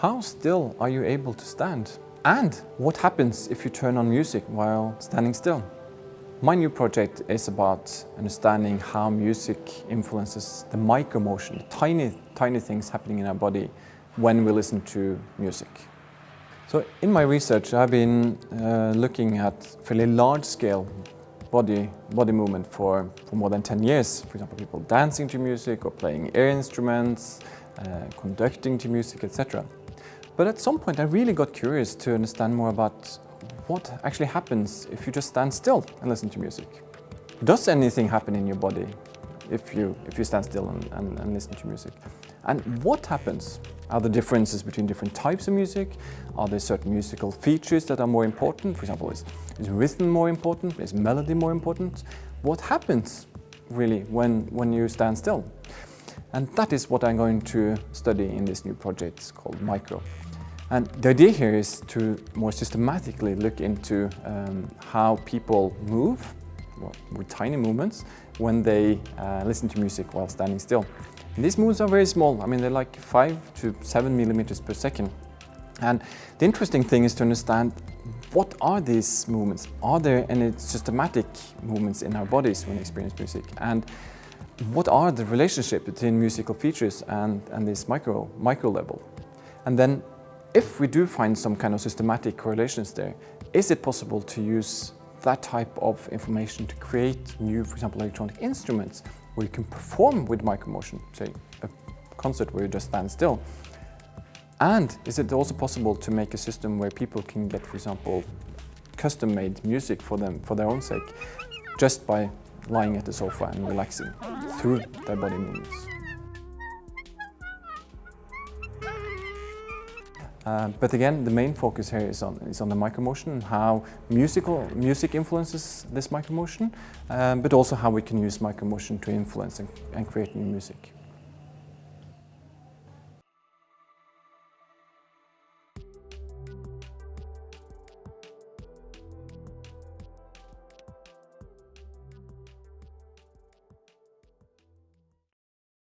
How still are you able to stand? And what happens if you turn on music while standing still? My new project is about understanding how music influences the micro motion, the tiny, tiny things happening in our body when we listen to music. So in my research I've been uh, looking at fairly large scale body, body movement for, for more than 10 years. For example, people dancing to music or playing air instruments, uh, conducting to music, etc. But at some point I really got curious to understand more about what actually happens if you just stand still and listen to music. Does anything happen in your body if you, if you stand still and, and, and listen to music? And what happens? Are there differences between different types of music? Are there certain musical features that are more important? For example, is, is rhythm more important? Is melody more important? What happens really when, when you stand still? And that is what I'm going to study in this new project called Micro. And the idea here is to more systematically look into um, how people move well, with tiny movements when they uh, listen to music while standing still. And these movements are very small, I mean they're like 5 to 7 millimeters per second. And the interesting thing is to understand what are these movements? Are there any systematic movements in our bodies when we experience music? And what are the relationship between musical features and, and this micro, micro level? And then if we do find some kind of systematic correlations there, is it possible to use that type of information to create new, for example, electronic instruments where you can perform with micromotion, say a concert where you just stand still? And is it also possible to make a system where people can get, for example, custom-made music for them for their own sake, just by lying at the sofa and relaxing through their body movements? Uh, but again, the main focus here is on, is on the micromotion and how musical, music influences this micromotion, um, but also how we can use micromotion to influence and, and create new music.